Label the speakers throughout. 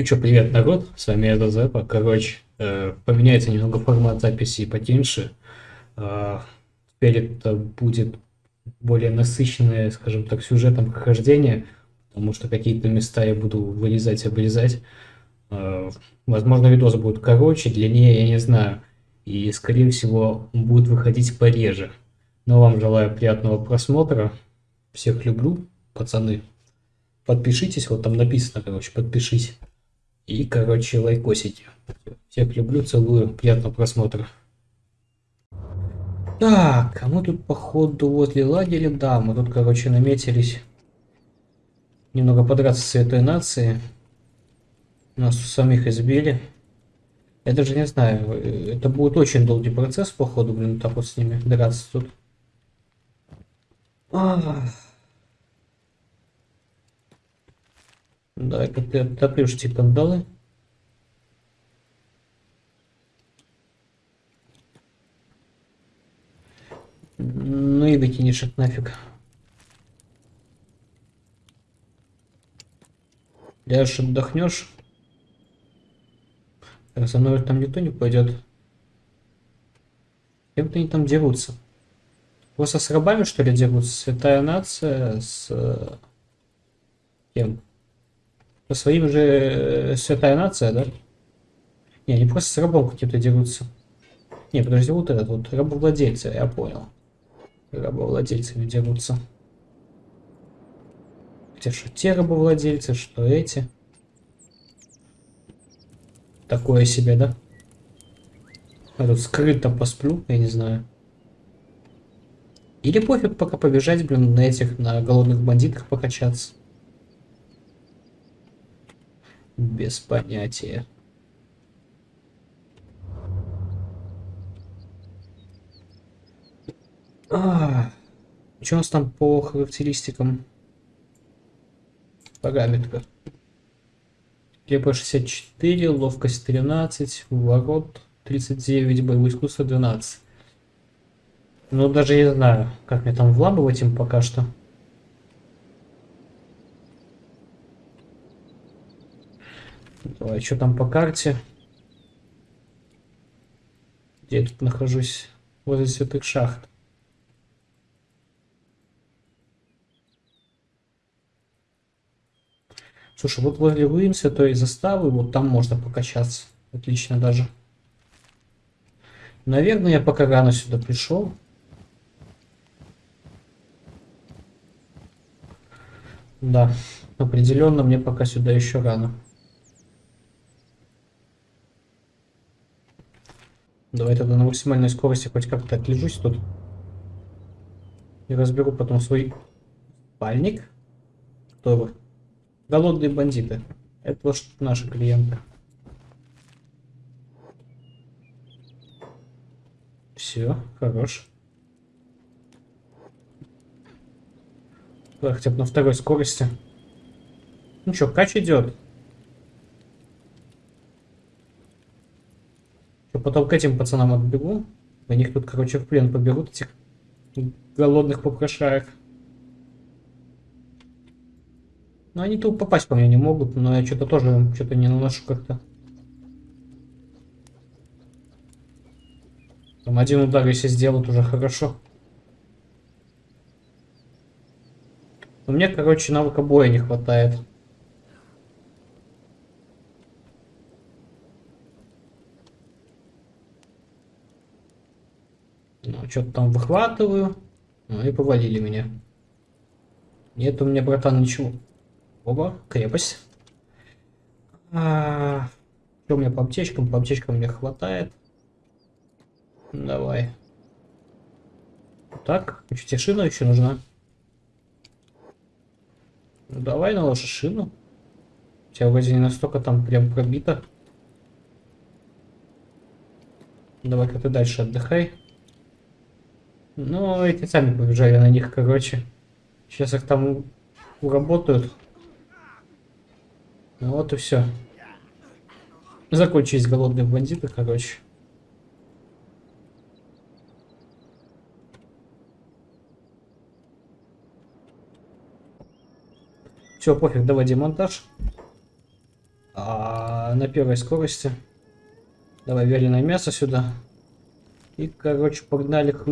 Speaker 1: Ну что, привет, народ, с вами я Зепа. Короче, э, поменяется немного формат записи потеньше. Э, теперь это будет более насыщенное, скажем так, сюжетом прохождение, потому что какие-то места я буду вырезать, обрезать. Э, возможно, видос будет короче, длиннее, я не знаю. И, скорее всего, будет выходить пореже. Но вам желаю приятного просмотра. Всех люблю, пацаны. Подпишитесь, вот там написано, короче, подпишись. И, короче, лайкосите. Всех люблю, целую, приятного просмотра. Так, а мы тут, походу, возле лагеря, да, мы тут, короче, наметились немного подраться с этой нацией. Нас самих избили. Я даже не знаю, это будет очень долгий процесс, походу, блин, так вот с ними драться тут. Ах. Да, это отоплюшьте кандалы. Ну и выкинешь их нафиг. Ляжешь, отдохнешь. Так, со мной там никто не пойдет. Кем-то они там дерутся. Просто с рабами, что ли, дерутся? Святая нация с... Э, кем? По своим же э, святая нация, да? Не, они просто с рабом каким-то дерутся. Не, подожди, вот этот вот, рабовладельцы, я понял. Рабовладельцами дерутся. Хотя что те рабовладельцы, что эти. Такое себе, да? Я тут скрыто посплю, я не знаю. Или пофиг пока побежать, блин, на этих, на голодных бандитах покачаться. Без понятия. А, что у нас там по характеристикам? Параметры. КП 64, ловкость 13, ворот 39, боевое искусство 12. Ну, даже не знаю, как мне там вламывать им пока что. Давай, что там по карте? Где я тут нахожусь? Возле святых шахт. Слушай, вот возле руин святой заставы, вот там можно покачаться. Отлично даже. Наверное, я пока рано сюда пришел. Да, определенно мне пока сюда еще рано. Давай тогда на максимальной скорости хоть как-то отлежусь тут. И разберу потом свой спальник. Кто Голодные бандиты. Это вот наши клиенты. Все, хорош. Давай хотя бы на второй скорости. Ну что, кач идет. Потом к этим пацанам отбегу. На них тут, короче, в плен поберут этих голодных попрошаек. Ну, они тут попасть по мне не могут, но я что-то тоже что-то не наношу как-то. Там один удар, если сделают, уже хорошо. У меня, короче, навыка боя не хватает. Ну, что-то там выхватываю. Ну и повалили меня. Нет у меня, братан, ничего. Оба, крепость. А, что у меня по аптечкам? По аптечкам мне хватает. Давай. Так, еще шина еще нужна. Ну, давай наложи шину. У тебя вроде не настолько там прям пробито. Давай-ка ты дальше отдыхай. Ну, эти сами побежали на них, короче. Сейчас их там уработают. Ну вот и все. Закончились голодные бандиты, короче. Все, пофиг, давай демонтаж. А, на первой скорости. Давай вяленое мясо сюда. И, короче, погнали к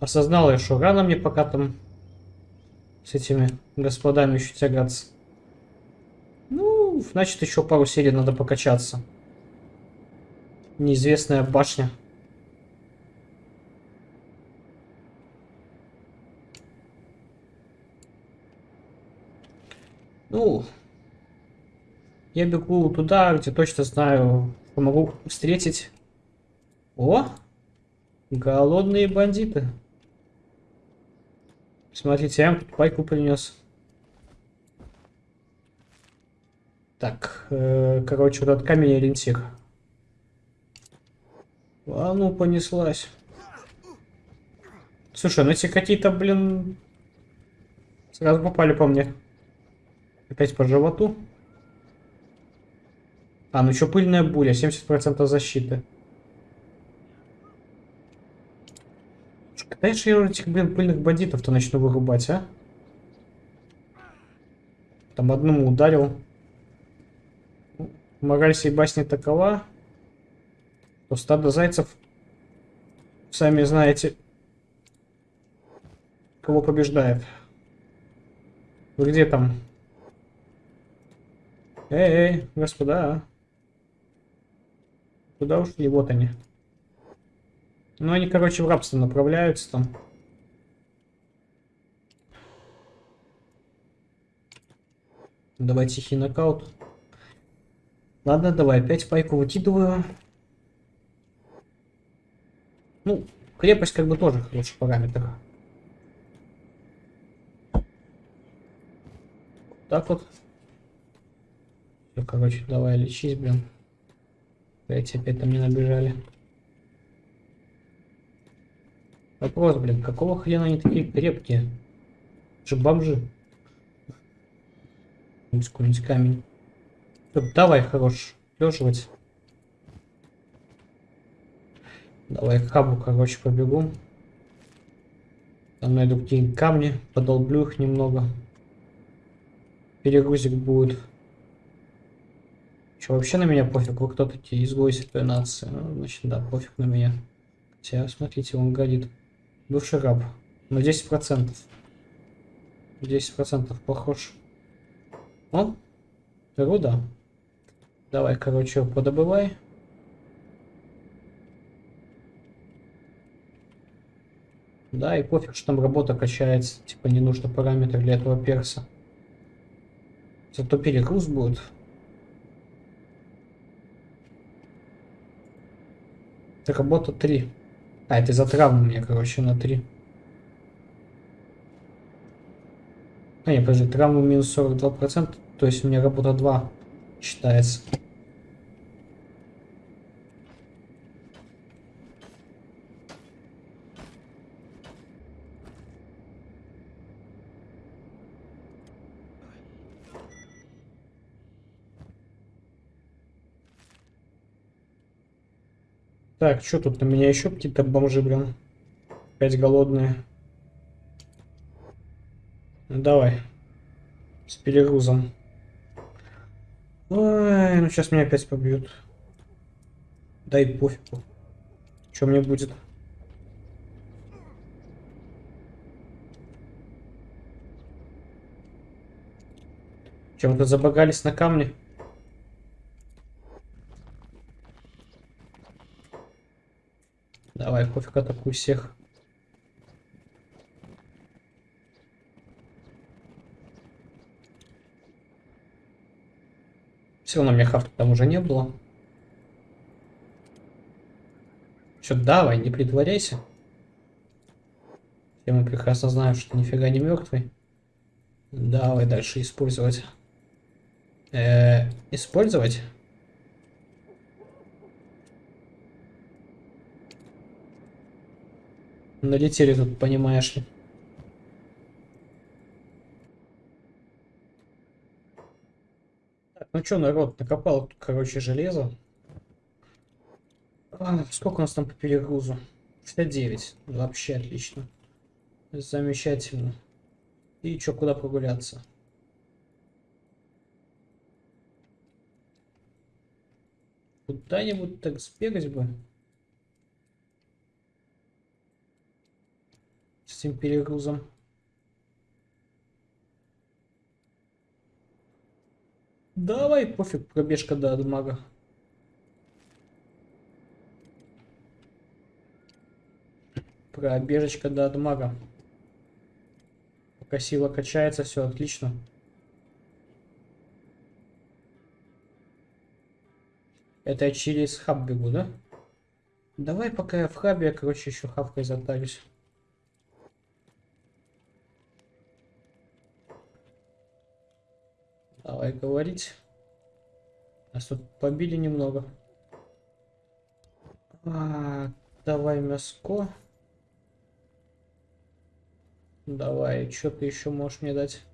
Speaker 1: Осознал я, что рано мне пока там с этими господами еще тягаться. Ну, значит, еще пару серий надо покачаться. Неизвестная башня. Ну, я бегу туда, где точно знаю, что могу встретить. О, голодные бандиты. Смотрите, я тут пайку принес. Так, э, короче, вот этот камень ориентир. А ну, понеслась. Слушай, ну эти какие-то, блин, сразу попали по мне. Опять по животу. А, ну еще пыльная буря, 70% защиты. Когда же я этих, блин, пыльных бандитов-то начну вырубать, а? Там одному ударил. Мораль сей басни такова, что стадо зайцев, сами знаете, кого побеждает. Вы где там? Эй, эй, господа. Куда ушли? Вот они. Ну, они, короче, в рабство направляются там. Давай тихий нокаут. Ладно, давай опять пайку выкидываю. Ну, крепость как бы тоже хороший параметр. Так вот. Все, короче, давай лечись, блин. Эти опять там не набежали. Вопрос, блин, какого хрена они такие крепкие? Же бомжи. Какой-нибудь камень. Все, давай, хорош, леживать. Давай к хабу, короче, побегу. Там найду какие-нибудь камни, подолблю их немного. Перегрузик будет. Че, вообще на меня пофиг, вы кто такие, изгои святой нации. Ну, значит, да, пофиг на меня. Хотя, смотрите, он горит. Бывший раб. На 10%. 10% похож. О, руда. Давай, короче, подобывай. Да, и пофиг, что там работа качается. Типа не нужно параметр для этого перса. Зато перегруз будет. Это работа 3. А, это за травму мне, короче, на 3. А, не, подожди, травму минус 42%, то есть у меня работа 2 считается. Так, что тут на меня еще какие-то бомжи, блин? Опять голодные. Ну, давай. С перегрузом. Ой, ну сейчас меня опять побьют. Дай пофигу. Что мне будет? Чем-то забагались на камне? Давай, пофиг, атакуй всех. Все равно мне хафта там уже не было. Че, давай, не притворяйся. Все мы прекрасно знаем, что нифига не мертвый. Давай дальше использовать. Э -э, использовать? Налетели тут, понимаешь ли. Так, ну что, народ, накопал, короче, железо. А, сколько у нас там по перегрузу? 69. Вообще отлично. Замечательно. И чё, куда прогуляться? Куда-нибудь так сбегать бы. Этим перегрузом. Давай, пофиг, пробежка до Адмага. Пробежечка до Адмага. Пока сила качается, все отлично. Это я через хаб бегу, да? Давай, пока я в хабе, я, короче, еще хавкой затарюсь. Давай говорить. Нас тут побили немного. А, давай мяско. Давай, что ты еще можешь мне дать?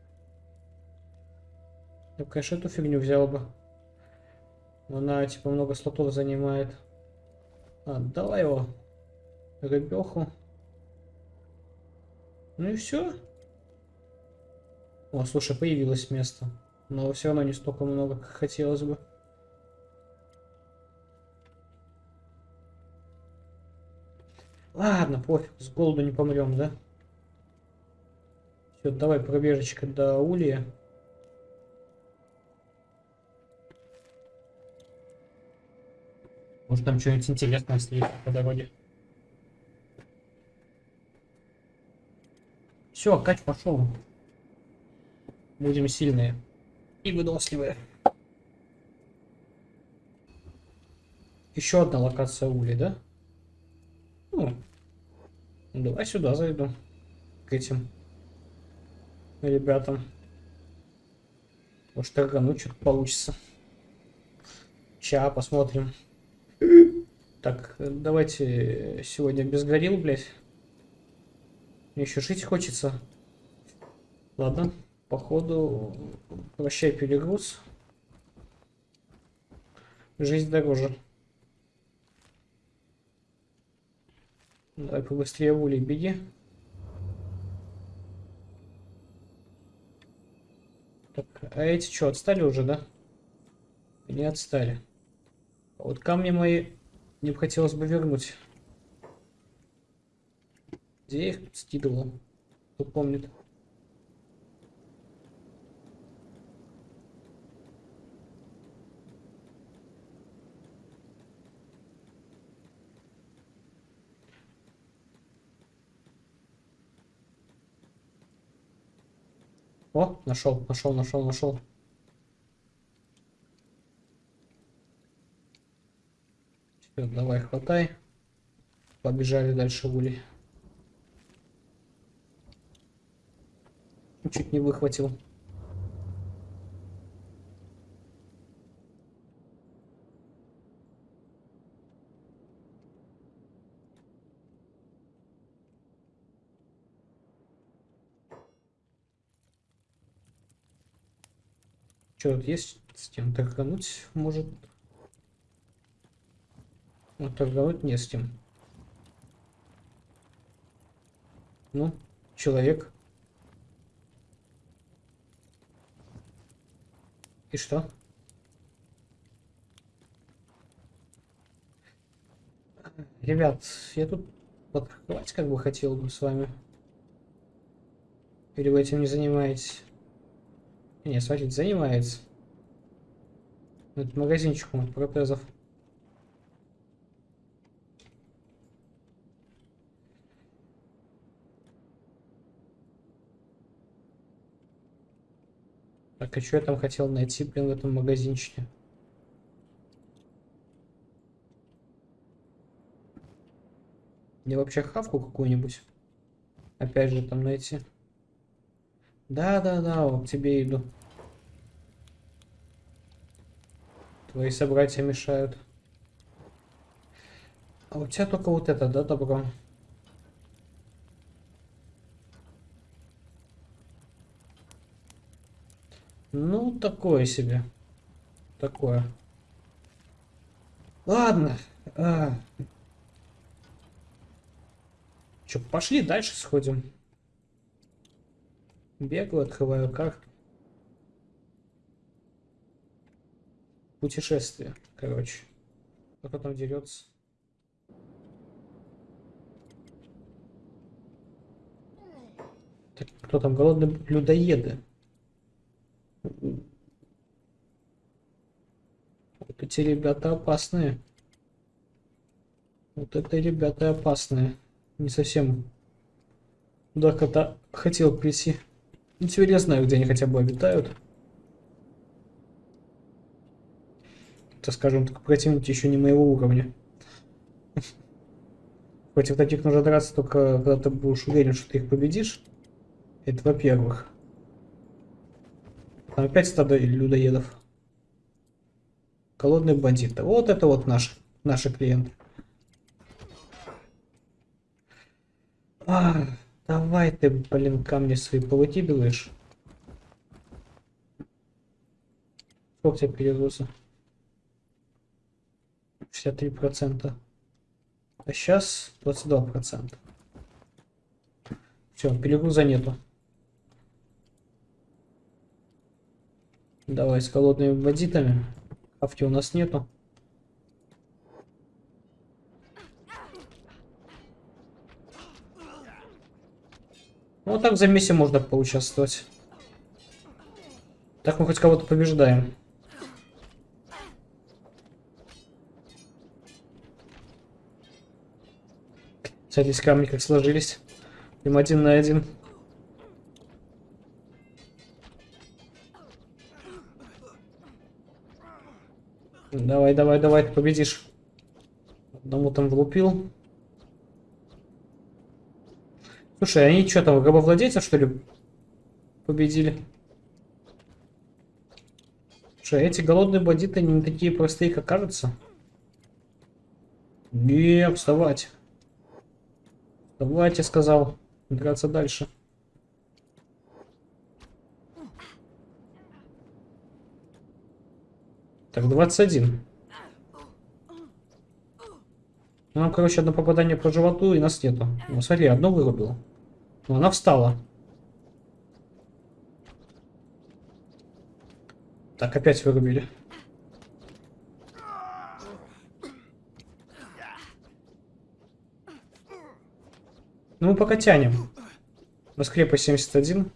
Speaker 1: Я, конечно, эту фигню взял бы. Она типа много слотов занимает. А, давай его. Рыбеху. Ну и все. О, слушай, появилось место. Но все равно не столько много, как хотелось бы. Ладно, пофиг, с голоду не помрем, да? Все, давай пробежечка до улья. Может там что-нибудь интересное встретить по дороге. Все, кач пошел. Будем сильные и выносливые. Еще одна локация ули, да? Ну, давай сюда зайду. К этим ребятам. Может, торгануть что-то получится. Ща посмотрим. Так, давайте сегодня без горил, блядь. Мне еще жить хочется. Ладно, походу, прощай перегруз. Жизнь дороже. Давай побыстрее в беги. Так, а эти что, отстали уже, да? Не отстали. А вот камни мои мне бы хотелось бы вернуть. Где я их скидывал? Кто помнит? О, нашел, нашел, нашел, нашел. Все, давай, хватай. Побежали дальше ули. Чуть не выхватил. Что тут есть кем торгануть? Может, ну, торговать не с кем. Ну, человек. И что? Ребят, я тут подхватить как бы хотел бы с вами. Или вы этим не занимаетесь? Не, смотрите, занимается. Это магазинчик от протезов. Так, а что я там хотел найти, блин, в этом магазинчике? Мне вообще хавку какую-нибудь? Опять же там найти. Да-да-да, вот к тебе иду. Твои собратья мешают. А у тебя только вот это, да, добро? Ну, такое себе. Такое. Ладно. А... Че, пошли дальше сходим. Бегаю, открываю карту. Путешествие, короче. Кто там дерется? Так, кто там? Голодные людоеды. Вот эти ребята опасные. Вот это ребята опасные. Не совсем куда кота хотел прийти. Знаю, где они хотя бы обитают. Это, скажем так, противники еще не моего уровня. Против таких нужно драться только когда ты будешь уверен, что ты их победишь. Это во-первых. Там опять стадо людоедов. Голодные бандиты. Вот это вот наш, наши клиенты. А, давай ты, блин, камни свои повыкидываешь. Сколько тебе перегруза? 63%. А сейчас 22%. Все, перегруза нету. Давай с голодными бандитами. Авти у нас нету. Ну, вот так в замесе можно поучаствовать. Так мы хоть кого-то побеждаем. Смотрите, камни как сложились. Им один на один. Давай, давай, давай, ты победишь. Одному там влупил. Слушай, они что там, рабовладельцев, что ли, победили? Слушай, эти голодные бандиты не такие простые, как кажется. Не, вставать. Вставать, я сказал. Драться дальше. Так, 21. Нам, короче, одно попадание по животу, и нас нету. Ну, смотри, одно вырубило. Но она встала. Так, опять вырубили. Ну, мы пока тянем. Воскрепа 71.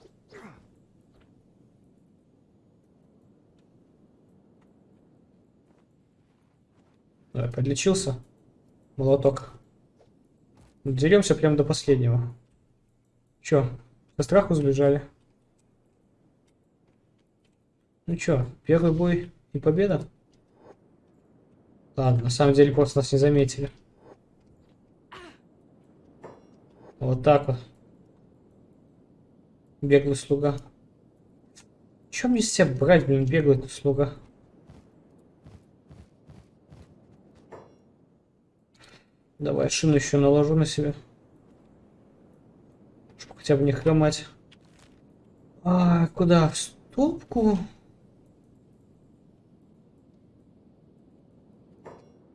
Speaker 1: Давай, подлечился. Молоток. Деремся прям до последнего. Чё, со страху сбежали? Ну чё, первый бой и победа? Ладно, на самом деле просто нас не заметили. Вот так вот. Беглый слуга. Чем мне себя брать, блин, беглый слуга? Давай шину еще наложу на себя хотя бы не хромать. А, куда? В стопку?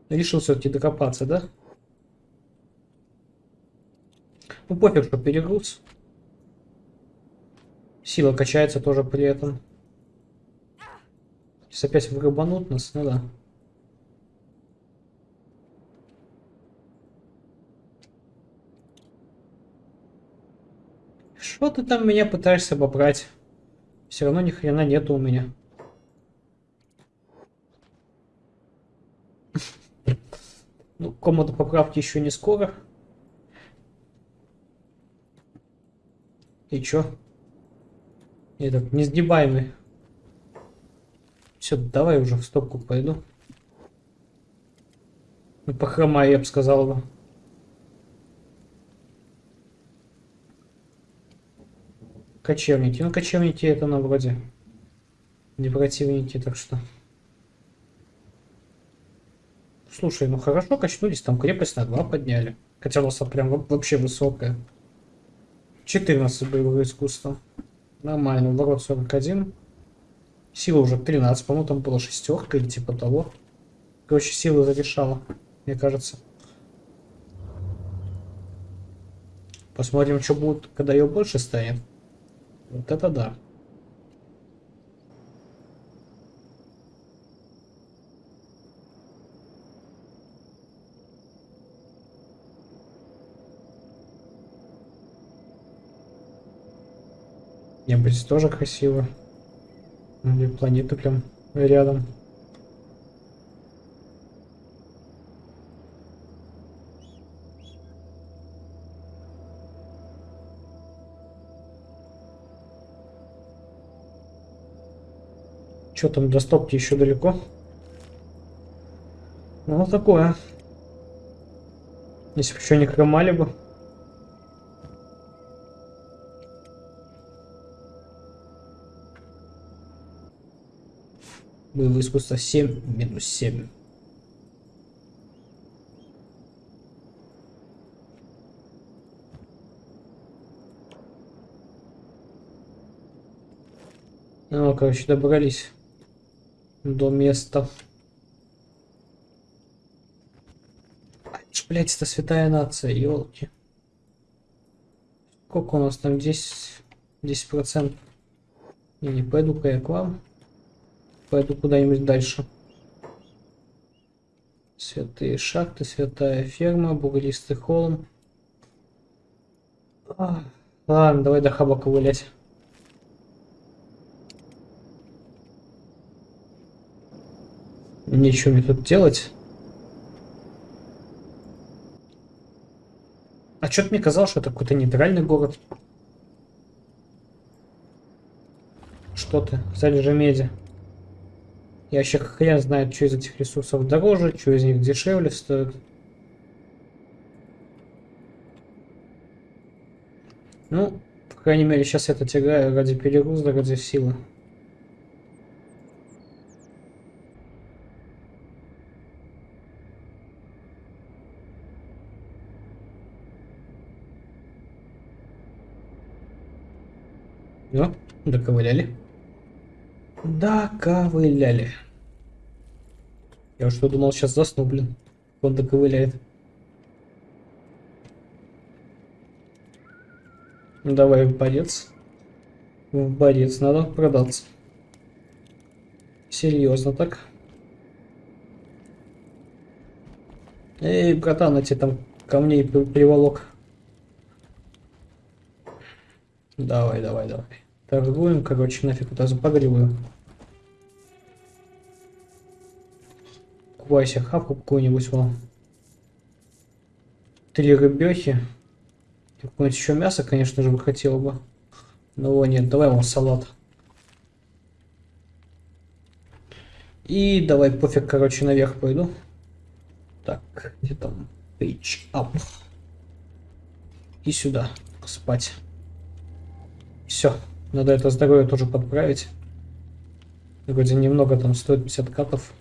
Speaker 1: Решил все-таки докопаться, да? Ну, пофиг, что перегруз. Сила качается тоже при этом. Сейчас опять вырубанут нас, ну да. Что ты там меня пытаешься обобрать? Все равно ни хрена нету у меня. Ну, комнату поправки еще не скоро. И чё? Этот, несгибаемый. Все, давай уже в стопку пойду. Ну, я бы сказал бы. Кочевники. Ну, кочевники это на вроде не противники, так что... Слушай, ну хорошо качнулись, там крепость на 2 подняли. Хотя у нас прям вообще высокая. 14 боевого искусства. Нормально, ворот 41. Сила уже 13, по-моему, там была шестерка или типа того. Короче, сила зарешала, мне кажется. Посмотрим, что будет, когда ее больше станет. Вот это да. Небо здесь тоже красиво. Планеты прям рядом. Что там, до стопки еще далеко? Ну, такое. Если бы еще не хромали бы. Боевое искусство 7 минус 7. Ну, короче, добрались до места. Блять, это святая нация, елки. Сколько у нас там? 10, 10 процентов. Не, пойду-ка я к вам. Пойду куда-нибудь дальше. Святые шахты, святая ферма, бугристый холм. А, ладно, давай до хаба ковылять. Ничего мне тут делать. А что-то мне казалось, что это какой-то нейтральный город. Что ты? Залежи меди. Я вообще хрен знает, что из этих ресурсов дороже, что из них дешевле стоит. Ну, по крайней мере, сейчас я это тягаю ради перегруза, ради силы. Ну, доковыляли. Доковыляли. Я что думал, сейчас засну, блин. Он доковыляет. Давай в борец. В борец надо продаться. Серьезно так. Эй, братан, эти там камней приволок. Давай, давай, давай. Торгуем, короче, нафиг вот запагриваю. Купай себе хавку какую-нибудь, вон. Три рыбехи. Какое-нибудь еще мясо, конечно же, бы хотел бы. Но его нет, давай вон салат. И давай пофиг, короче, наверх пойду. Так, где там? Page up. И сюда спать. Все. Надо это здоровье тоже подправить. Вроде немного там стоит 50 катов.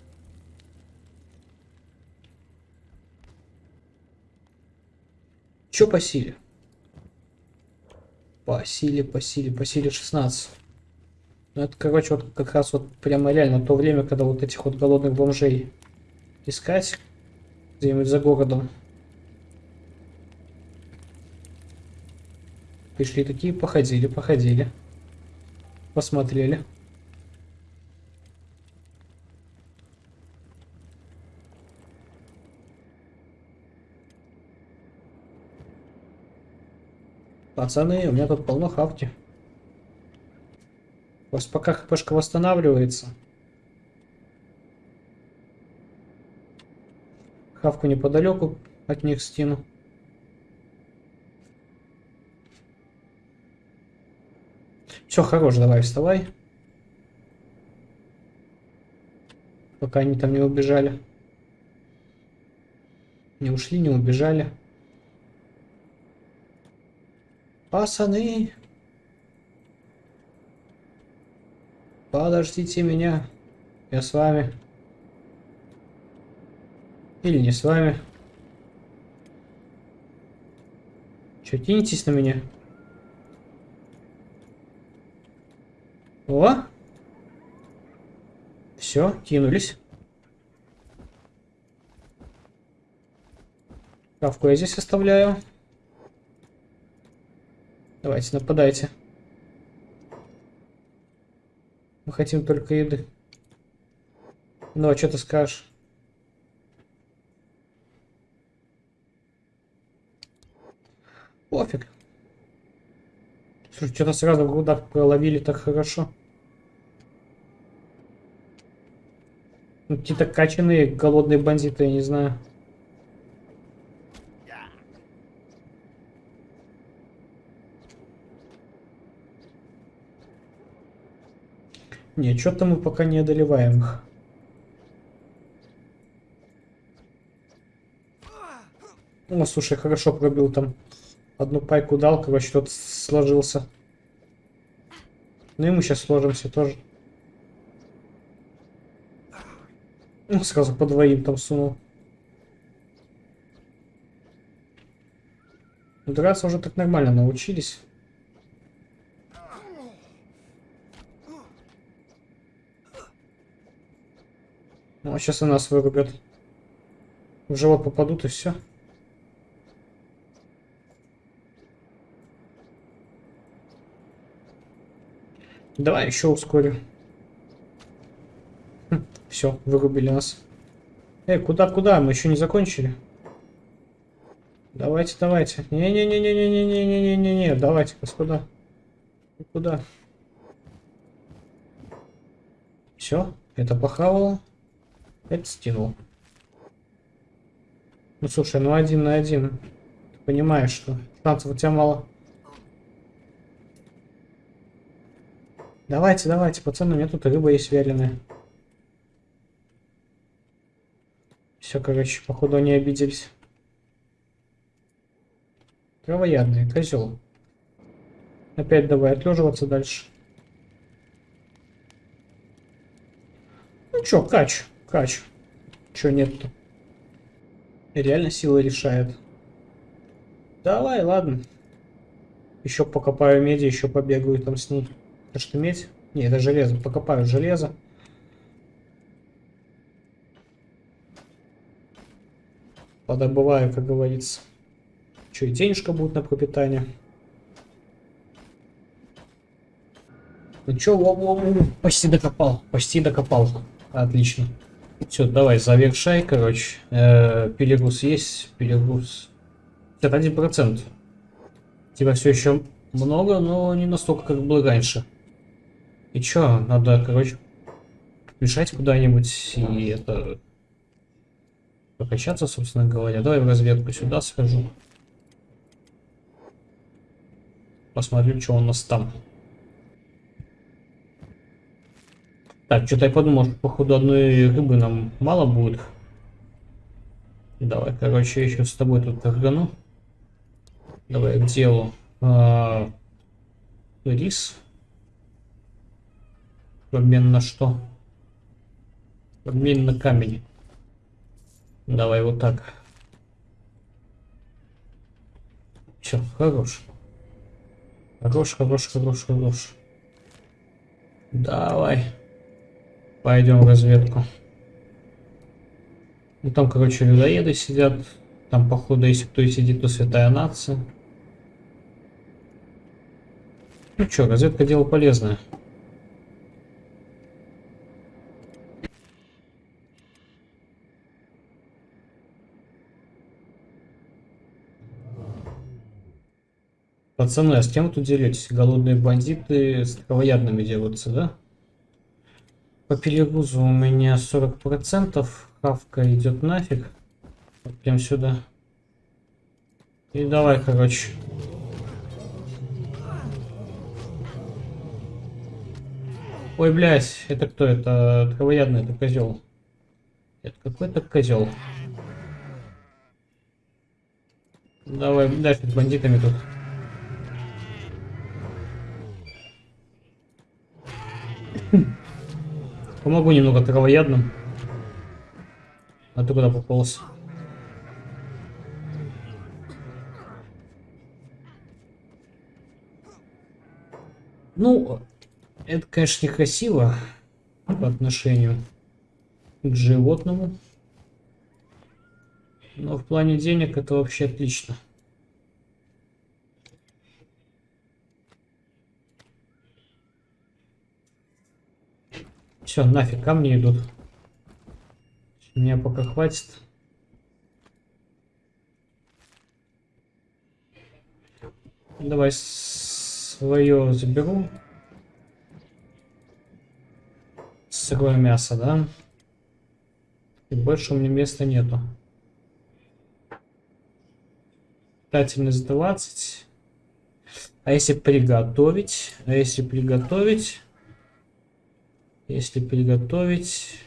Speaker 1: Чё по силе? По силе, по силе, по силе 16. Ну это, короче, вот как раз вот прямо реально то время, когда вот этих вот голодных бомжей искать где-нибудь за городом. Пришли такие, походили, походили. Посмотрели. Пацаны, у меня тут полно хавки. Просто пока хпшка восстанавливается. Хавку неподалеку от них стену. Все, хорош, давай, вставай. Пока они там не убежали. Не ушли, не убежали. Пацаны! Подождите меня. Я с вами. Или не с вами. Че, кинетесь на меня? О! Все, кинулись. Кавку я здесь оставляю. Давайте, нападайте. Мы хотим только еды. Ну, а что ты скажешь? Пофиг. Слушай, что-то сразу в проловили так хорошо. Ну, какие-то качаные голодные бандиты, я не знаю. Не, что-то мы пока не одолеваем их. О, слушай, хорошо пробил там. Одну пайку дал, короче, тот сложился. Ну и мы сейчас сложимся тоже. Ну, сразу по двоим там сунул. Драться уже так нормально научились. Ну, а сейчас и нас вырубят. В живот попадут и все. Давай еще ускорю. Все, вырубили нас. Эй, куда-куда? Мы еще не закончили. Давайте, давайте. Не-не-не-не-не-не-не-не-не-не. Давайте, господа. Куда? Все, это похавало. Это стянул. Ну слушай, ну один на один. Ты понимаешь, что шансов у тебя мало. Давайте, давайте, пацаны, у меня тут рыба есть вяленая. Все, короче, походу они обиделись. Травоядный, козел. Опять давай отлеживаться дальше. Ну чё, кач. Кач. Чё нет-то? Реально сила решает. Давай, ладно. Еще покопаю меди, еще побегаю там с ней. Это что, медь? Не, это железо. Покопаю железо. Подобываю, как говорится. Что, и денежка будет на пропитание. Ну чё, почти докопал. Почти докопал. Отлично. Все, давай, завершай, короче. Э, перегруз есть, перегруз. 51%. Тебя все еще много, но не настолько, как было раньше. И чё, надо, короче, бежать куда-нибудь и это... Прокачаться, собственно говоря. Давай в разведку сюда схожу. Посмотрю, что у нас там. Так, что-то я подумал, что походу одной рыбы нам мало будет. Давай, короче, еще с тобой тут торгану. Давай к делу. А, рис. В обмен на что? В обмен на камень. Давай вот так. Все, хорош. Хорош, хорош, хорош, хорош. Давай. Пойдем в разведку. Ну там, короче, людоеды сидят. Там, походу, если кто и сидит, то святая нация. Ну что, разведка дело полезное. Пацаны, а с кем вы тут деретесь? Голодные бандиты с травоядными делаются, да? По перегрузу у меня 40%. Хавка идет нафиг. Вот прям сюда. И давай, короче. Ой, блядь, это кто? Это травоядный, это козел. Это какой-то козел. Давай дальше с бандитами тут. Помогу немного травоядным. А ты куда пополз? Ну, это, конечно, некрасиво по отношению к животному. Но в плане денег это вообще отлично. Все, нафиг, камни идут. Меня пока хватит. Давай свое заберу. Сырое мясо, да? И больше у меня места нету. Питательность 20. А если приготовить? А если приготовить? Если приготовить...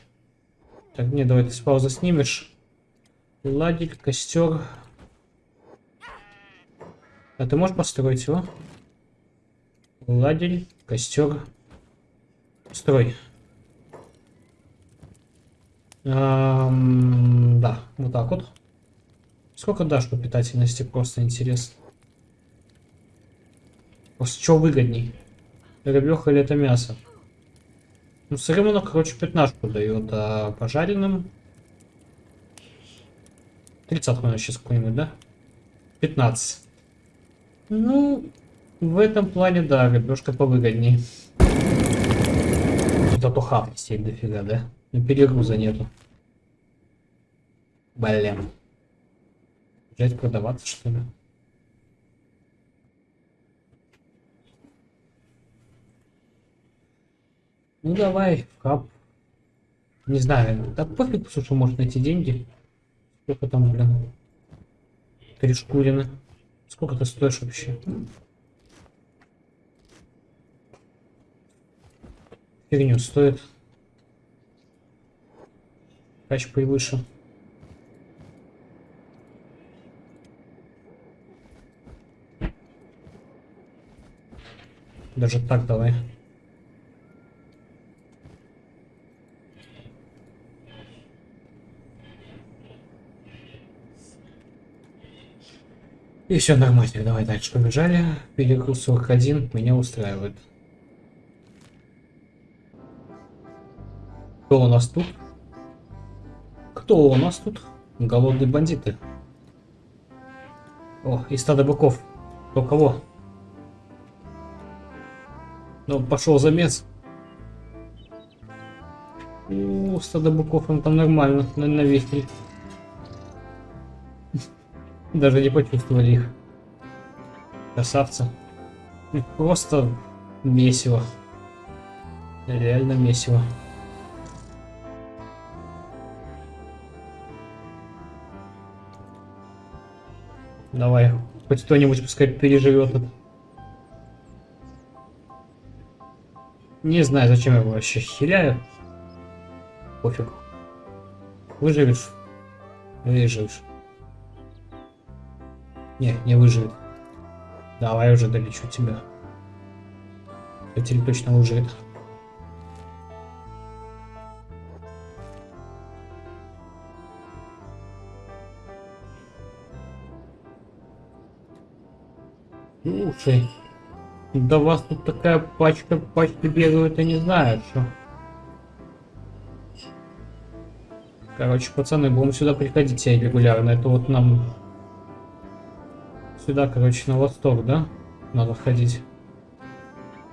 Speaker 1: Так, не, давай ты с паузы снимешь. Ладик, костер. А ты можешь построить его? Ладель, костер. Строй. Эм, да, вот так вот. Сколько дашь по питательности, просто интересно. Просто что выгодней? Рыбеха или это мясо? Ну, сырым оно, короче, пятнашку дает, а пожаренным... Тридцатку наверное, сейчас какой-нибудь, да? 15. Ну, в этом плане, да, рыбешка повыгодней. Зато сеть дофига, да? Но перегруза нету. Блин. Взять продаваться, что ли? Ну давай, в хаб. Не знаю, да пофиг, слушай, может найти деньги. Сколько там, блин? Три шкурины. Сколько ты стоишь вообще? Фигню стоит. Кач повыше. Даже так давай. И все нормально, давай дальше побежали. Перегруз 41 меня устраивает. Кто у нас тут? Кто у нас тут? Голодные бандиты. О, и стадо быков. Кто кого? Ну, пошел замес. У, стадо быков, он там нормально, навесили. Даже не почувствовали их. Красавцы. Просто месиво. Реально месиво. Давай, хоть кто-нибудь пускай переживет это. Не знаю, зачем я его вообще хиляю. Пофиг. Выживешь? Выживешь. Не, не выживет. Давай уже долечу тебя. Хотели точно выживет. Слушай, да вас тут такая пачка, пачка бегают, я не знаю, что. Короче, пацаны, будем сюда приходить регулярно. Это вот нам Сюда, короче, на восток, да? Надо входить.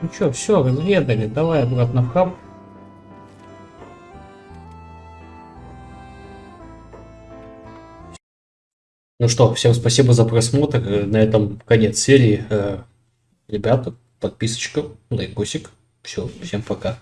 Speaker 1: Ну чё, все, разведали. Давай обратно в хаб. Ну что, всем спасибо за просмотр. На этом конец серии. Э, ребята, подписочка, лайкосик. Все, всем пока.